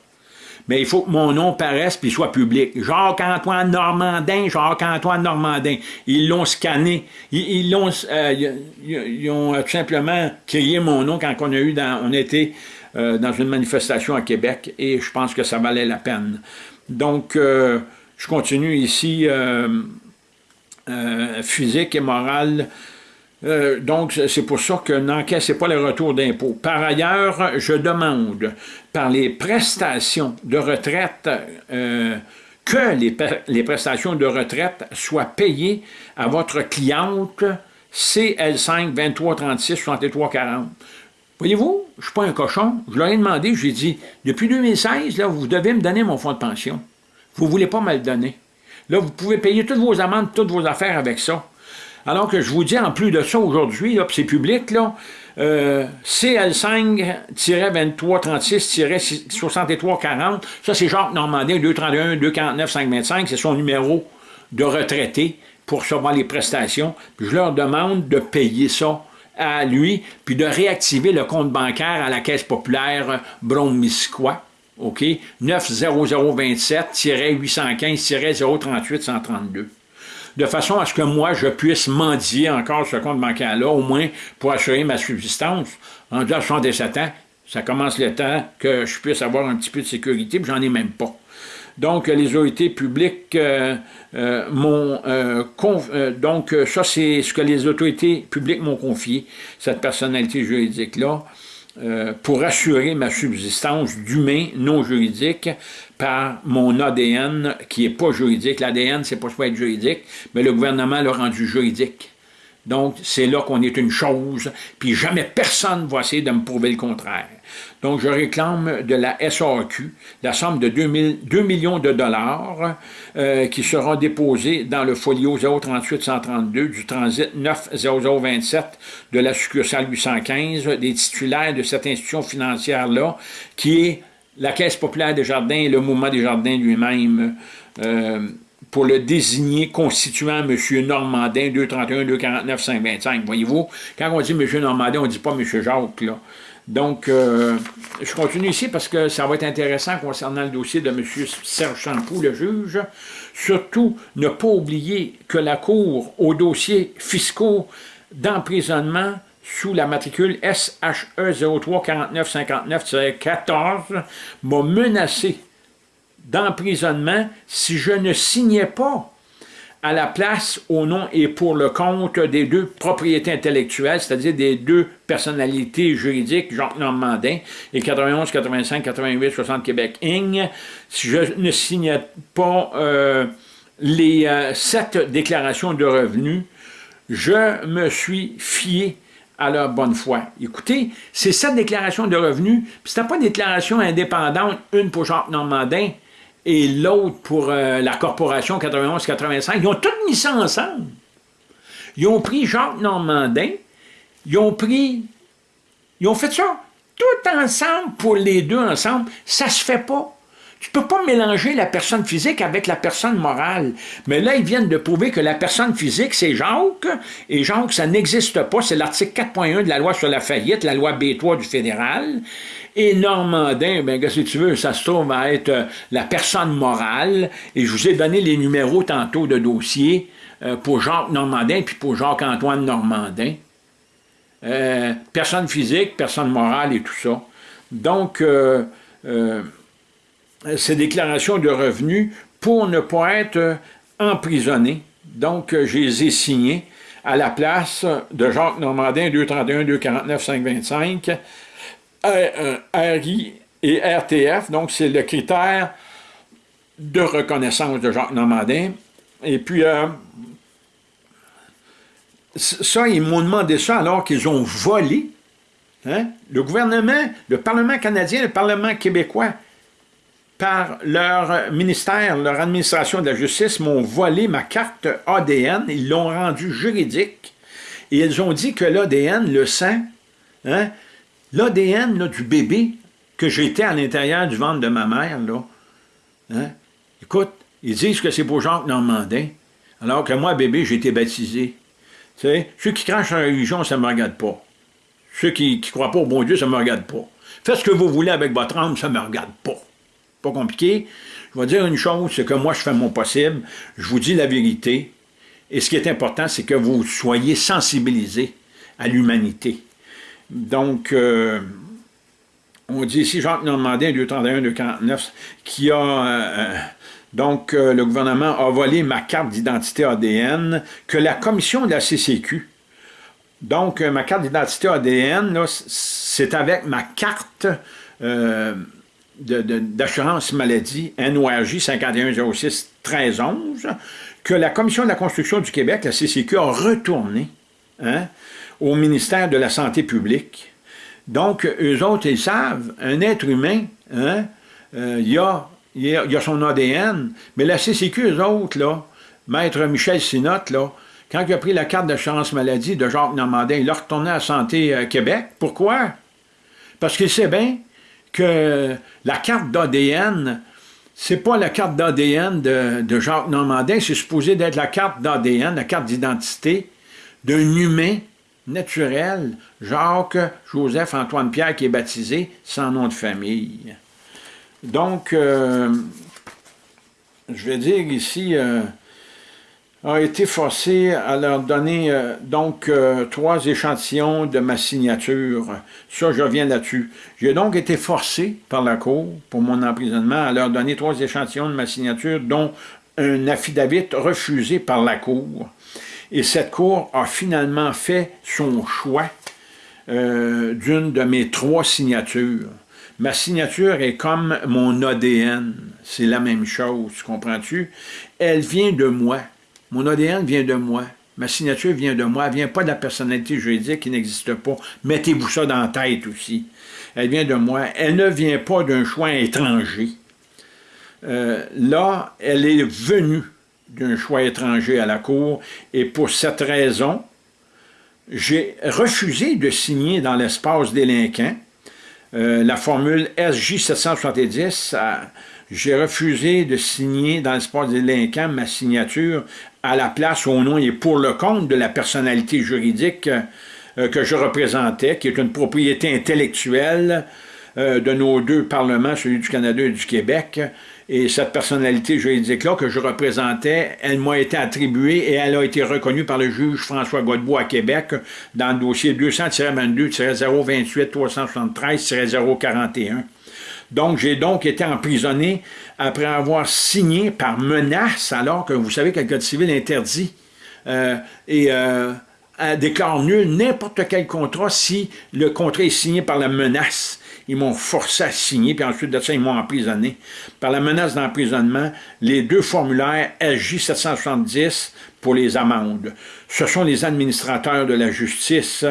mais il faut que mon nom paraisse puis soit public. Jacques-Antoine Normandin, Jacques-Antoine Normandin. Ils l'ont scanné. Ils, l'ont, euh, ils, ont tout simplement créé mon nom quand on a eu dans, on était euh, dans une manifestation à Québec et je pense que ça valait la peine. Donc, euh, je continue ici, physique et morale, euh, donc, c'est pour ça que n'encaissez pas les retours d'impôts. Par ailleurs, je demande par les prestations de retraite euh, que les, prestations de retraite soient payées à votre cliente CL5 2336 63 40. Voyez-vous, je ne suis pas un cochon. Je leur ai demandé, j'ai dit, depuis 2016, là, vous devez me donner mon fonds de pension. Vous ne voulez pas me le donner. Là, vous pouvez payer toutes vos amendes, toutes vos affaires avec ça. Alors que je vous dis, en plus de ça, aujourd'hui, c'est public, là, euh, CL5-2336-6340, ça c'est Jacques Normandin, 231 249 525, c'est son numéro de retraité pour recevoir les prestations. Puis je leur demande de payer ça à lui, puis de réactiver le compte bancaire à la Caisse populaire Bromisquois, OK, 90027-815-038-132. De façon à ce que moi, je puisse mendier encore ce compte bancaire-là, au moins pour assurer ma subsistance. En à 67 ans, ça commence le temps que je puisse avoir un petit peu de sécurité, puis j'en ai même pas. Donc, les autorités publiques euh, euh, m'ont... Euh, donc, ça, c'est ce que les autorités publiques m'ont confié, cette personnalité juridique-là, pour assurer ma subsistance d'humain non juridique par mon ADN qui n'est pas juridique. L'ADN, c'est pas supposé être juridique, mais le gouvernement l'a rendu juridique. Donc, c'est là qu'on est une chose, puis jamais personne ne va essayer de me prouver le contraire. Donc, je réclame de la SAQ la somme de 2, millions de dollars euh, qui seront déposés dans le folio 038-132 du transit 90027 de la succursale 815 des titulaires de cette institution financière-là, qui est la Caisse populaire des jardins et le mouvement des jardins lui-même. Euh, pour le désigner constituant M. Normandin, 231, 249, 525. Voyez-vous, quand on dit M. Normandin, on ne dit pas M. Jacques, là. Donc, euh, je continue ici parce que ça va être intéressant concernant le dossier de M. Serge Champoux, le juge. Surtout, ne pas oublier que la Cour, aux dossiers fiscaux d'emprisonnement sous la matricule SHE 03 14 m'a menacé d'emprisonnement si je ne signais pas à la place, au nom et pour le compte des deux propriétés intellectuelles, c'est-à-dire des deux personnalités juridiques, Jacques Normandin et 91, 85, 88, 60 Québec Inc., si je ne signais pas euh, les euh, sept déclarations de revenus, je me suis fié à leur bonne foi. Écoutez, c'est sept déclarations de revenus, puis c'était pas une déclaration indépendante, une pour Jacques Normandin, et l'autre pour euh, la corporation 91-85, ils ont tous mis ça ensemble. Ils ont pris Jacques Normandin, ils ont pris, ils ont fait ça tout ensemble pour les deux ensemble. Ça se fait pas. Tu peux pas mélanger la personne physique avec la personne morale. Mais là, ils viennent de prouver que la personne physique, c'est Jacques, et Jacques, ça n'existe pas. C'est l'article 4.1 de la loi sur la faillite, la loi B3 du fédéral. Et Normandin, ben, si tu veux, ça se trouve à être euh, la personne morale. Et je vous ai donné les numéros tantôt de dossier euh, pour Jacques Normandin puis pour Jacques-Antoine Normandin. Euh, personne physique, personne morale et tout ça. Donc, ces déclarations de revenus pour ne pas être emprisonné. Donc, je les ai signés à la place de Jacques Normandin, 231, 249, 525, RI et RTF, donc c'est le critère de reconnaissance de Jacques Normandin. Et puis, euh, ça, ils m'ont demandé ça alors qu'ils ont volé. Hein, le gouvernement, le Parlement canadien, le Parlement québécois, par leur ministère, leur administration de la justice, m'ont volé ma carte ADN, ils l'ont rendue juridique, et ils ont dit que l'ADN, le sang, hein, L'ADN du bébé que j'étais à l'intérieur du ventre de ma mère, là, hein, écoute, ils disent que c'est pour Jacques Normandin, alors que moi, bébé, j'ai été baptisé. Tu sais, ceux qui crachent la religion, ça ne me regarde pas. Ceux qui ne croient pas au bon Dieu, ça ne me regarde pas. Faites ce que vous voulez avec votre âme, ça ne me regarde pas. Pas compliqué. Je vais dire une chose, c'est que moi, je fais mon possible. Je vous dis la vérité. Et ce qui est important, c'est que vous soyez sensibilisés à l'humanité. Donc, euh, on dit ici, Jacques Normandin, 231-249, qui a... Euh, donc, euh, le gouvernement a volé ma carte d'identité ADN que la commission de la CCQ, donc ma carte d'identité ADN, c'est avec ma carte d'assurance maladie NORJ 5106 1311 que la commission de la construction du Québec, la CCQ, a retourné hein, au ministère de la Santé publique. Donc, eux autres, ils savent, un être humain, hein, euh, il, a, il, a, son ADN, mais la CCQ, eux autres, Maître Michel Sinotte, quand il a pris la carte d'assurance maladie de Jacques Normandin, il a retourné à Santé euh, Québec. Pourquoi? Parce qu'il sait bien que la carte d'ADN, c'est pas la carte d'ADN de, Jacques Normandin, c'est supposé d'être la carte d'ADN, la carte d'identité d'un humain naturel, Jacques Joseph Antoine Pierre qui est baptisé sans nom de famille. Donc, euh, je vais dire ici, euh, a été forcé à leur donner euh, donc euh, trois échantillons de ma signature. Ça, je reviens là-dessus. J'ai donc été forcé par la Cour, pour mon emprisonnement, à leur donner trois échantillons de ma signature, dont un affidavit refusé par la Cour. Et cette Cour a finalement fait son choix euh, d'une de mes trois signatures. Ma signature est comme mon ADN. C'est la même chose, comprends-tu? Elle vient de moi. Mon ADN vient de moi. Ma signature vient de moi. Elle vient pas de la personnalité juridique qui n'existe pas. Mettez-vous ça dans la tête aussi. Elle vient de moi. Elle ne vient pas d'un choix étranger. Euh, là, elle est venue d'un choix étranger à la Cour, et pour cette raison, j'ai refusé de signer dans l'espace délinquant euh, la formule SJ 770 j'ai refusé de signer dans l'espace délinquant ma signature à la place, au nom et pour le compte de la personnalité juridique euh, que je représentais, qui est une propriété intellectuelle euh, de nos deux parlements, celui du Canada et du Québec, et cette personnalité juridique-là que je représentais, elle m'a été attribuée et elle a été reconnue par le juge François Godbout à Québec dans le dossier 200-22-028-373-041. Donc, j'ai donc été emprisonné après avoir signé par menace, alors que vous savez que le Code civil interdit euh, et euh, déclare nul n'importe quel contrat si le contrat est signé par la menace. Ils m'ont forcé à signer, puis ensuite de ça, ils m'ont emprisonné. Par la menace d'emprisonnement, les deux formulaires SJ 770 pour les amendes. Ce sont les administrateurs de la justice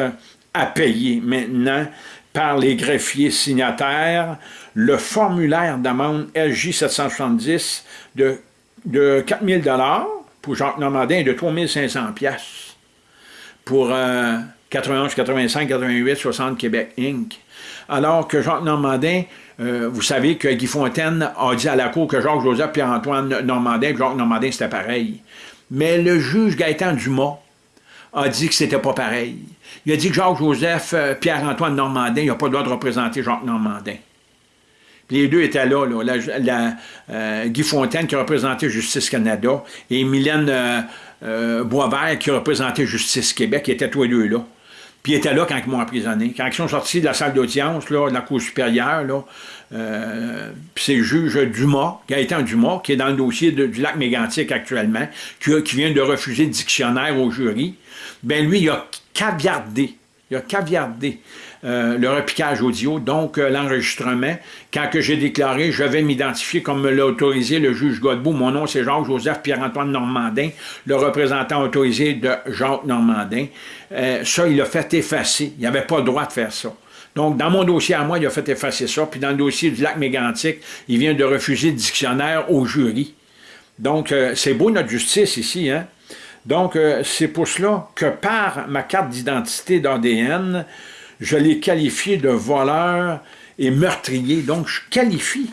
à payer maintenant par les greffiers signataires le formulaire d'amende LJ 770 de, de 4 000 pour Jacques Normandin et de 3 500 pour 91, 85, 88, 60 Québec Inc. Alors que Jacques Normandin, euh, vous savez que Guy Fontaine a dit à la Cour que Jacques-Joseph Pierre-Antoine Normandin Jacques Normandin, c'était pareil. Mais le juge Gaëtan Dumas a dit que c'était pas pareil. Il a dit que Jacques-Joseph euh, Pierre-Antoine Normandin, il n'a pas le droit de représenter Jacques Normandin. Les deux étaient là, là euh, Guy Fontaine qui représentait Justice Canada et Mylène euh, Boisvert qui représentait Justice Québec, qui étaient tous les deux là. Puis ils étaient là quand ils m'ont emprisonné. Quand ils sont sortis de la salle d'audience, de la Cour supérieure, là, puis c'est le juge Dumas, Gaëtan Dumas, qui est dans le dossier du lac mégantique actuellement, qui, qui vient de refuser le dictionnaire au jury, ben lui, il a caviardé, il a caviardé euh, le repiquage audio, donc euh, l'enregistrement. Quand j'ai déclaré, je vais m'identifier comme me l'a autorisé le juge Godbout. Mon nom, c'est Jacques-Joseph Pierre-Antoine Normandin, le représentant autorisé de Jacques Normandin. Euh, ça, il a fait effacer. Il n'avait pas le droit de faire ça. Donc, dans mon dossier à moi, il a fait effacer ça. Puis dans le dossier du lac mégantique, il vient de refuser le dictionnaire au jury. Donc, c'est beau notre justice ici, hein? Donc, c'est pour cela que par ma carte d'identité d'ADN, je l'ai qualifié de voleur et meurtrier. Donc, je qualifie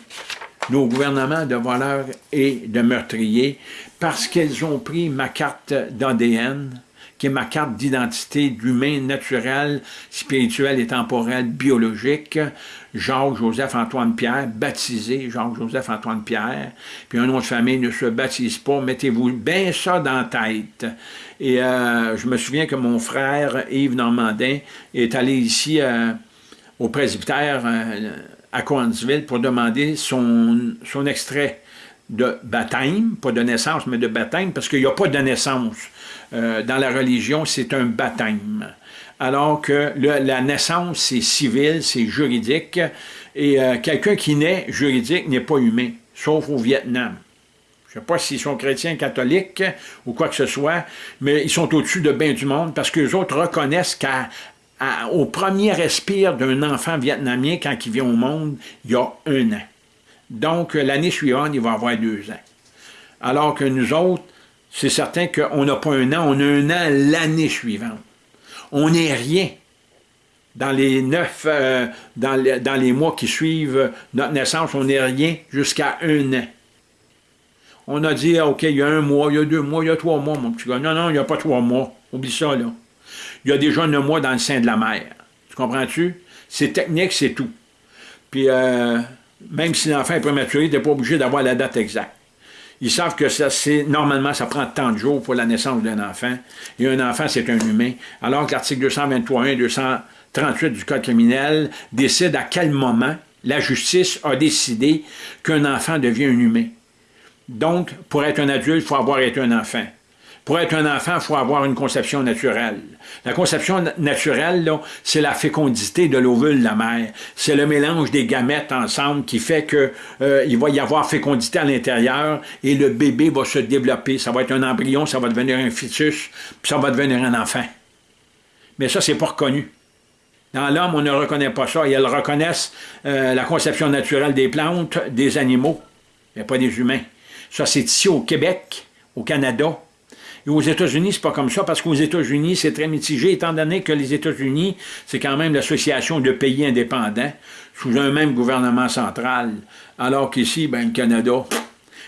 nos gouvernements de voleurs et de meurtriers parce qu'ils ont pris ma carte d'ADN, qui est ma carte d'identité d'humain naturel, spirituel et temporel biologique, Jacques-Joseph-Antoine Pierre, baptisé Jacques-Joseph-Antoine Pierre, puis un nom de famille ne se baptise pas, mettez-vous bien ça dans la tête. Et euh, je me souviens que mon frère Yves Normandin est allé ici euh, au presbytère euh, à Coansville pour demander son, son extrait de baptême, pas de naissance, mais de baptême, parce qu'il n'y a pas de naissance. Euh, dans la religion, c'est un baptême. Alors que la naissance, c'est civil, c'est juridique, et euh, quelqu'un qui naît juridique n'est pas humain, sauf au Vietnam. Je ne sais pas s'ils sont chrétiens, catholiques ou quoi que ce soit, mais ils sont au-dessus de bien du monde parce que les autres reconnaissent qu'au premier respire d'un enfant vietnamien, quand il vient au monde, il y a un an. Donc, l'année suivante, il va avoir deux ans. Alors que nous autres, c'est certain qu'on n'a pas un an, on a un an l'année suivante. On n'est rien dans les neuf, euh, dans, les, mois qui suivent notre naissance, on n'est rien jusqu'à un an. On a dit, OK, il y a un mois, il y a deux mois, il y a trois mois, mon petit gars. Non, non, il n'y a pas trois mois. Oublie ça, là. Il y a déjà un mois dans le sein de la mer. Tu comprends-tu? C'est technique, c'est tout. Puis, euh, même si l'enfant est prématuré, tu n'es pas obligé d'avoir la date exacte. Ils savent que ça, normalement, ça prend tant de jours pour la naissance d'un enfant. Et un enfant, c'est un humain. Alors que l'article 223.1 238 du Code criminel décide à quel moment la justice a décidé qu'un enfant devient un humain. Donc, pour être un adulte, il faut avoir été un enfant. Pour être un enfant, il faut avoir une conception naturelle. La conception naturelle, c'est la fécondité de l'ovule de la mère. C'est le mélange des gamètes ensemble qui fait qu'il euh, va y avoir fécondité à l'intérieur et le bébé va se développer. Ça va être un embryon, ça va devenir un fœtus, puis ça va devenir un enfant. Mais ça, c'est pas reconnu. Dans l'homme, on ne reconnaît pas ça. Et elles reconnaissent euh, la conception naturelle des plantes, des animaux, mais pas des humains. Ça, c'est ici au Québec, au Canada. Et aux États-Unis, c'est pas comme ça, parce qu'aux États-Unis, c'est très mitigé, étant donné que les États-Unis, c'est quand même l'association de pays indépendants, sous un même gouvernement central, alors qu'ici, ben, le Canada,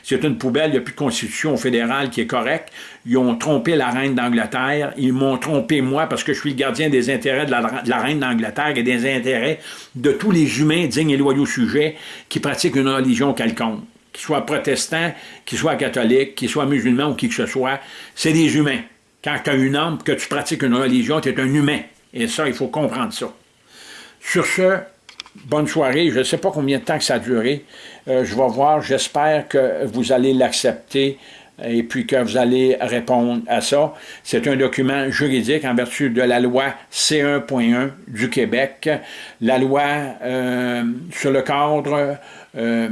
c'est une poubelle, il de constitution fédérale qui est correcte. Ils ont trompé la reine d'Angleterre, ils m'ont trompé moi parce que je suis le gardien des intérêts de la, reine d'Angleterre et des intérêts de tous les humains dignes et loyaux sujets qui pratiquent une religion quelconque qu'ils soient protestants, qu'ils soient catholiques, qu'ils soient musulmans ou qui que ce soit, c'est des humains. Quand tu as une âme, que tu pratiques une religion, tu es un humain. Et ça, il faut comprendre ça. Sur ce, bonne soirée. Je ne sais pas combien de temps que ça a duré. Euh, je vais voir. J'espère que vous allez l'accepter et puis que vous allez répondre à ça. C'est un document juridique en vertu de la loi C1.1 du Québec, la loi euh, sur le cadre euh,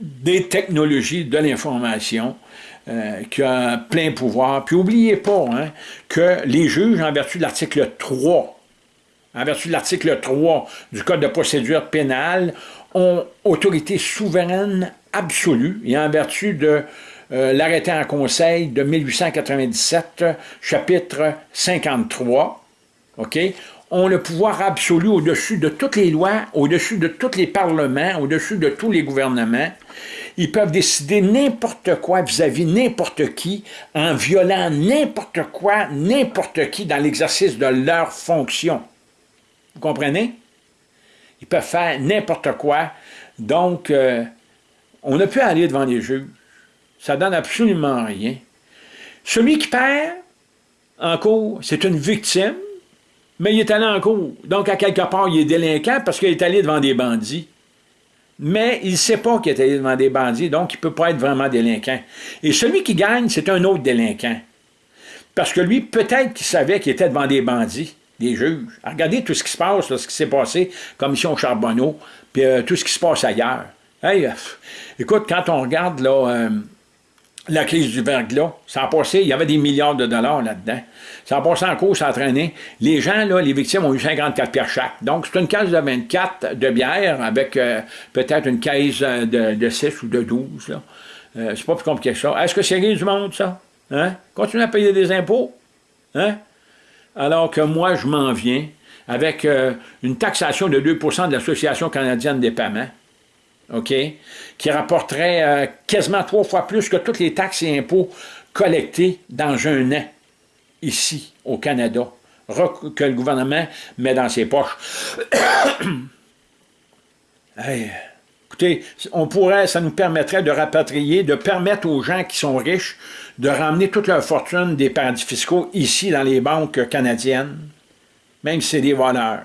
des technologies de l'information, qui a plein pouvoir. Puis n'oubliez pas hein, que les juges, en vertu de l'article 3 en vertu de l'article 3 du Code de procédure pénale, ont autorité souveraine absolue et en vertu de euh, l'arrêté en conseil de 1897, chapitre 53, OK, ont le pouvoir absolu au-dessus de toutes les lois, au-dessus de tous les parlements, au-dessus de tous les gouvernements. Ils peuvent décider n'importe quoi vis-à-vis n'importe qui, en violant n'importe quoi, n'importe qui dans l'exercice de leurs fonctions. Vous comprenez? Ils peuvent faire n'importe quoi. Donc, euh, on a pu aller devant les juges. Ça donne absolument rien. Celui qui perd en cours, c'est une victime, mais il est allé en cours. Donc, à quelque part, il est délinquant parce qu'il est allé devant des bandits. Mais il ne sait pas qu'il est allé devant des bandits, donc il ne peut pas être vraiment délinquant. Et celui qui gagne, c'est un autre délinquant. Parce que lui, peut-être qu'il savait qu'il était devant des bandits, des juges. Regardez tout ce qui se passe, ce qui s'est passé, commission Charbonneau, puis euh, tout ce qui se passe ailleurs. Hey, euh, écoute, quand on regarde là, euh, la crise du verglas, ça a passé, il y avait des milliards de dollars là-dedans. Ça a passé en cours, ça a traîné. Les gens, là, les victimes ont eu 54 pierres chaque. Donc, c'est une caisse de 24 de bière avec peut-être une caisse de, de, 6 ou de 12. Là. c'est pas plus compliqué que ça. Est-ce que c'est du monde, ça? Hein? Continuez à payer des impôts? Hein? alors que moi, je m'en viens avec euh, une taxation de 2% de l'Association canadienne des paiements, Qui rapporterait euh, quasiment trois fois plus que toutes les taxes et impôts collectés dans un an, ici, au Canada, que le gouvernement met dans ses poches. écoutez, on pourrait, ça nous permettrait de rapatrier, de permettre aux gens qui sont riches de ramener toute leur fortune des paradis fiscaux ici dans les banques canadiennes, même si c'est des voleurs.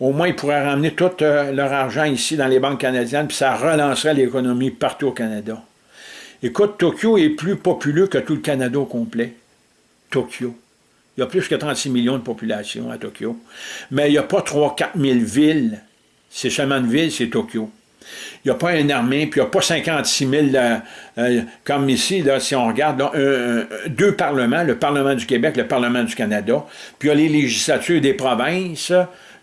Au moins, ils pourraient ramener tout euh, leur argent ici dans les banques canadiennes, puis ça relancerait l'économie partout au Canada. Écoute, Tokyo est plus populeux que tout le Canada au complet. Tokyo. Il y a plus que 36 millions de population à Tokyo. Mais il n'y a pas 3-4 000 villes. C'est seulement une ville, c'est Tokyo. Il n'y a pas une armée, puis il n'y a pas 56 000, euh, euh, comme ici, là, si on regarde, deux parlements, le Parlement du Québec, le Parlement du Canada, puis il y a les législatures des provinces,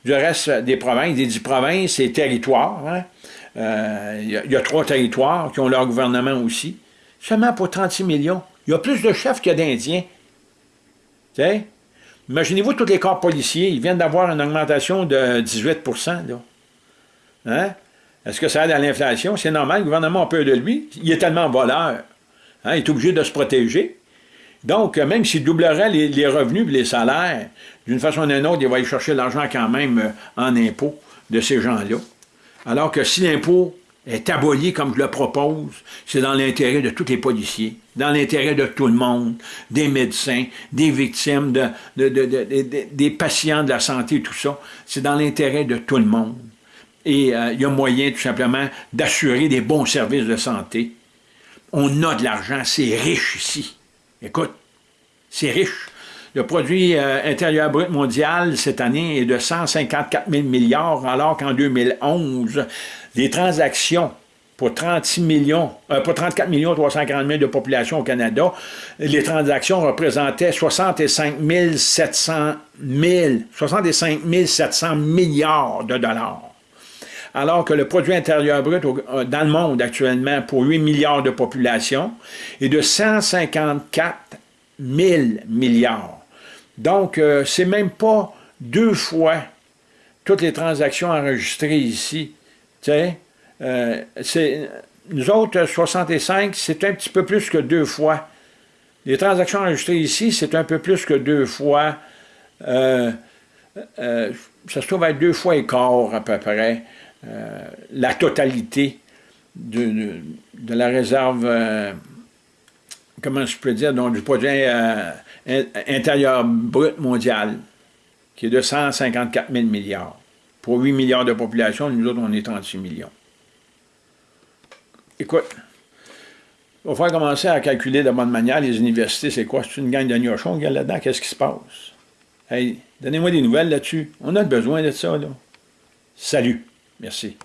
du reste des provinces, des dix provinces et territoires. Hein. Euh, il, y a, trois territoires qui ont leur gouvernement aussi, seulement pour 36 millions. Il y a plus de chefs qu'il y a d'Indiens. Imaginez-vous tous les corps policiers, ils viennent d'avoir une augmentation de 18 là. Hein? Est-ce que ça aide à l'inflation? C'est normal, le gouvernement a peur de lui. Il est tellement voleur. Hein, il est obligé de se protéger. Donc, même s'il doublerait les, revenus et les salaires, d'une façon ou d'une autre, il va aller chercher l'argent quand même euh, en impôts de ces gens-là. Alors que si l'impôt est abolie comme je le propose, c'est dans l'intérêt de tous les policiers, dans l'intérêt de tout le monde, des médecins, des victimes, des patients de la santé, tout ça. C'est dans l'intérêt de tout le monde. Et euh, il y a moyen, tout simplement, d'assurer des bons services de santé. On a de l'argent, c'est riche ici. Écoute, c'est riche. Le produit euh, intérieur brut mondial cette année est de 154 000 milliards, alors qu'en 2011, les transactions pour 36 millions, euh, pour 34 millions 340 000 de population au Canada, les transactions représentaient 65 700 65 700 milliards de dollars. Alors que le produit intérieur brut euh, dans le monde actuellement pour 8 milliards de population est de 154 000 milliards. Donc, euh, c'est même pas deux fois toutes les transactions enregistrées ici. Euh, nous autres, 65, c'est un petit peu plus que deux fois. Les transactions enregistrées ici, c'est un peu plus que deux fois. Ça se trouve être deux fois et quart à peu près la totalité de, la réserve comment je peux dire, donc, du produit euh, intérieur brut mondial, qui est de 154 000 milliards. Pour 8 milliards de population, nous autres, on est 36 millions. Écoute, il va falloir commencer à calculer de bonne manière les universités, c'est quoi? C'est une gang de gnochons a là-dedans? Qu'est-ce qui se passe? Hey, donnez-moi des nouvelles là-dessus. On a besoin de ça, là. Salut. Merci.